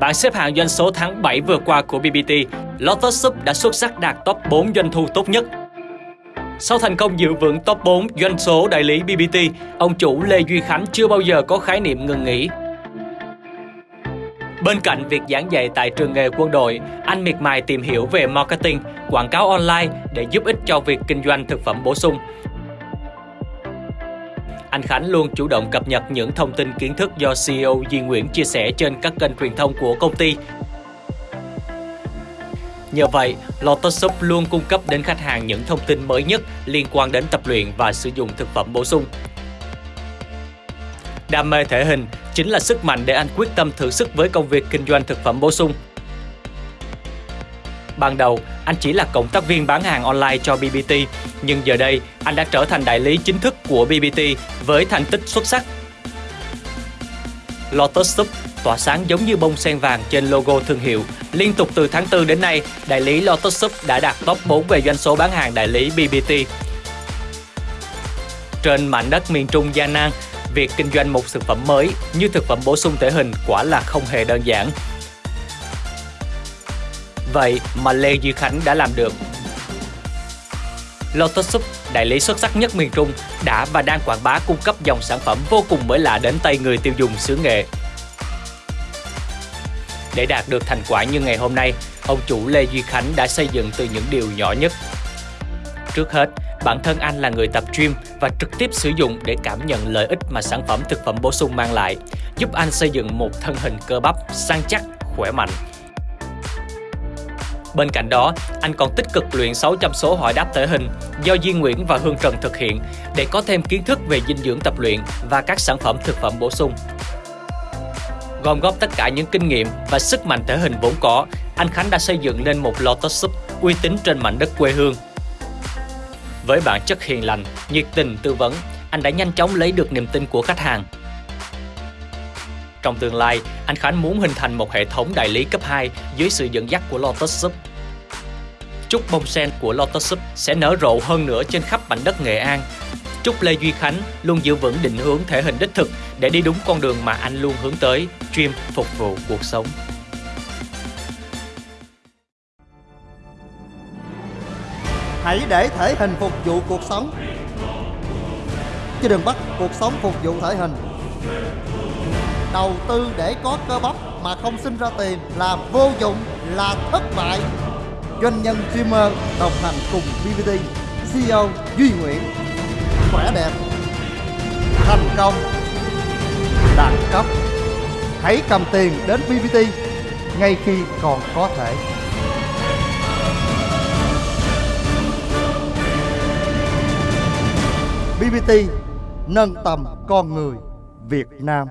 Bảng xếp hạng doanh số tháng 7 vừa qua của BBT, Lotus Soup đã xuất sắc đạt top 4 doanh thu tốt nhất. Sau thành công giữ vững top 4 doanh số đại lý BBT, ông chủ Lê Duy Khánh chưa bao giờ có khái niệm ngừng nghỉ. Bên cạnh việc giảng dạy tại trường nghề quân đội, anh miệt mài tìm hiểu về marketing, quảng cáo online để giúp ích cho việc kinh doanh thực phẩm bổ sung. Anh Khánh luôn chủ động cập nhật những thông tin kiến thức do CEO Duy Nguyễn chia sẻ trên các kênh truyền thông của công ty. Nhờ vậy, Lotus Shop luôn cung cấp đến khách hàng những thông tin mới nhất liên quan đến tập luyện và sử dụng thực phẩm bổ sung. Đam mê thể hình chính là sức mạnh để anh quyết tâm thử sức với công việc kinh doanh thực phẩm bổ sung. Ban đầu, anh chỉ là cộng tác viên bán hàng online cho BBT, nhưng giờ đây anh đã trở thành đại lý chính thức của BBT với thành tích xuất sắc. Lotus Soup tỏa sáng giống như bông sen vàng trên logo thương hiệu. Liên tục từ tháng 4 đến nay, đại lý Lotus Soup đã đạt top 4 về doanh số bán hàng đại lý BBT. Trên mảnh đất miền Trung gian nan, việc kinh doanh một thực phẩm mới như thực phẩm bổ sung thể hình quả là không hề đơn giản. Vậy mà Lê Duy Khánh đã làm được. Lotus Soup, đại lý xuất sắc nhất miền Trung, đã và đang quảng bá cung cấp dòng sản phẩm vô cùng mới lạ đến tay người tiêu dùng xứ nghệ. Để đạt được thành quả như ngày hôm nay, ông chủ Lê Duy Khánh đã xây dựng từ những điều nhỏ nhất. Trước hết, bản thân anh là người tập gym và trực tiếp sử dụng để cảm nhận lợi ích mà sản phẩm thực phẩm bổ sung mang lại, giúp anh xây dựng một thân hình cơ bắp săn chắc, khỏe mạnh. Bên cạnh đó, anh còn tích cực luyện 600 số hỏi đáp thể hình do Duy Nguyễn và Hương Trần thực hiện để có thêm kiến thức về dinh dưỡng tập luyện và các sản phẩm thực phẩm bổ sung. Gom góp tất cả những kinh nghiệm và sức mạnh thể hình vốn có, anh Khánh đã xây dựng nên một Lotus Soup uy tín trên mảnh đất quê hương. Với bản chất hiền lành, nhiệt tình tư vấn, anh đã nhanh chóng lấy được niềm tin của khách hàng. Trong tương lai, anh Khánh muốn hình thành một hệ thống đại lý cấp 2 dưới sự dẫn dắt của Lotus Soup. Chúc bông sen của Lotus Soup sẽ nở rộ hơn nữa trên khắp mảnh đất Nghệ An. Chúc Lê Duy Khánh luôn giữ vững định hướng thể hình đích thực để đi đúng con đường mà anh luôn hướng tới, chuyên phục vụ cuộc sống. Hãy để thể hình phục vụ cuộc sống Chứ đừng bắt cuộc sống phục vụ thể hình Đầu tư để có cơ bắp mà không sinh ra tiền là vô dụng, là thất bại Doanh nhân streamer đồng hành cùng BBT CEO Duy Nguyễn. Khỏe đẹp, Thành công, Đẳng cấp. Hãy cầm tiền đến BBT ngay khi còn có thể. BBT nâng tầm con người Việt Nam.